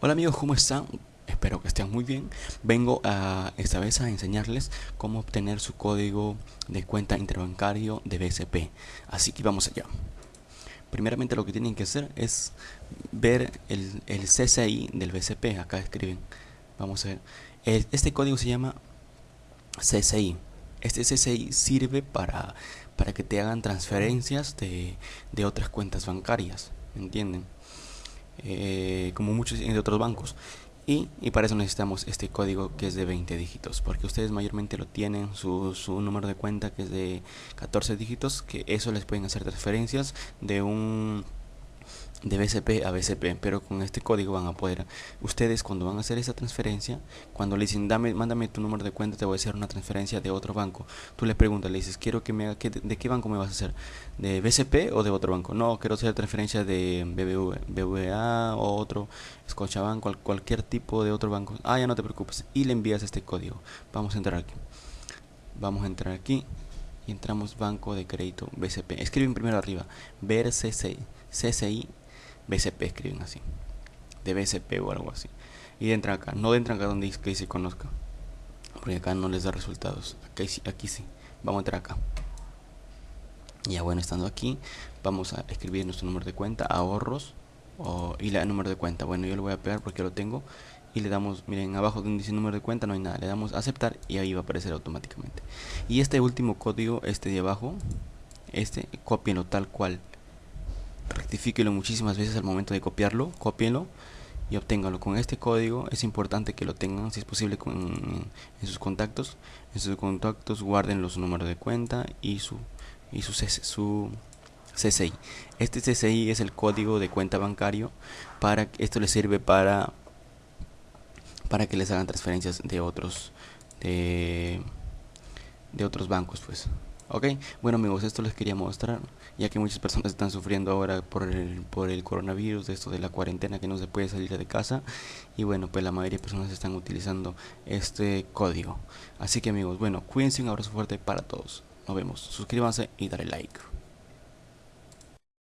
Hola amigos, ¿cómo están? Espero que estén muy bien. Vengo a esta vez a enseñarles cómo obtener su código de cuenta interbancario de BSP. Así que vamos allá. Primeramente lo que tienen que hacer es ver el, el CCI del BSP. Acá escriben. Vamos a ver. este código se llama CCI. Este CCI sirve para, para que te hagan transferencias de, de otras cuentas bancarias. ¿Entienden? Eh, como muchos de otros bancos. Y, y, para eso necesitamos este código que es de 20 dígitos, porque ustedes mayormente lo tienen, su, su número de cuenta que es de 14 dígitos, que eso les pueden hacer transferencias de un de BCP a BCP, pero con este código van a poder, ustedes cuando van a hacer esa transferencia, cuando le dicen, dame, mándame tu número de cuenta, te voy a hacer una transferencia de otro banco, tú le preguntas, le dices, quiero que me haga, ¿de qué banco me vas a hacer? ¿De BCP o de otro banco? No, quiero hacer transferencia de BBV, BBVA o otro, Scotiabank, cual, cualquier tipo de otro banco. Ah, ya no te preocupes, y le envías este código. Vamos a entrar aquí. Vamos a entrar aquí y entramos Banco de Crédito BCP. Escriben primero arriba, ver BCP escriben así. De BCP o algo así. Y entran acá. No entran acá donde dice que se conozca. Porque acá no les da resultados. Aquí, aquí sí. Vamos a entrar acá. Ya bueno, estando aquí, vamos a escribir nuestro número de cuenta, ahorros o, y el número de cuenta. Bueno, yo lo voy a pegar porque lo tengo. Y le damos, miren, abajo donde dice número de cuenta no hay nada. Le damos aceptar y ahí va a aparecer automáticamente. Y este último código, este de abajo, este, copienlo tal cual rectifíquelo muchísimas veces al momento de copiarlo, copienlo y obténgalo. Con este código es importante que lo tengan si es posible con, en sus contactos. En sus contactos guarden los números de cuenta y su y su, su CCI este CCI es el código de cuenta bancario para esto les sirve para para que les hagan transferencias de otros de, de otros bancos pues Ok, bueno amigos, esto les quería mostrar, ya que muchas personas están sufriendo ahora por el, por el coronavirus, esto de la cuarentena que no se puede salir de casa, y bueno, pues la mayoría de personas están utilizando este código. Así que amigos, bueno, cuídense, un abrazo fuerte para todos. Nos vemos, suscríbanse y dale like.